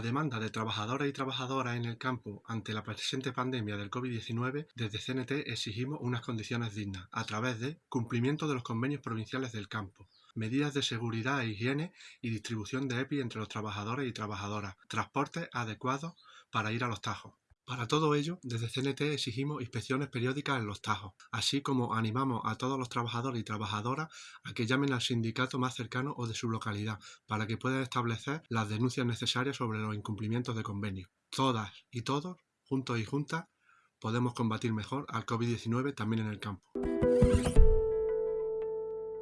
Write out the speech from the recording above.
demanda de trabajadores y trabajadoras en el campo ante la presente pandemia del COVID-19, desde CNT exigimos unas condiciones dignas, a través de cumplimiento de los convenios provinciales del campo, medidas de seguridad e higiene y distribución de EPI entre los trabajadores y trabajadoras, transportes adecuados para ir a los tajos. Para todo ello, desde CNT exigimos inspecciones periódicas en los tajos, así como animamos a todos los trabajadores y trabajadoras a que llamen al sindicato más cercano o de su localidad para que puedan establecer las denuncias necesarias sobre los incumplimientos de convenio. Todas y todos, juntos y juntas, podemos combatir mejor al COVID-19 también en el campo.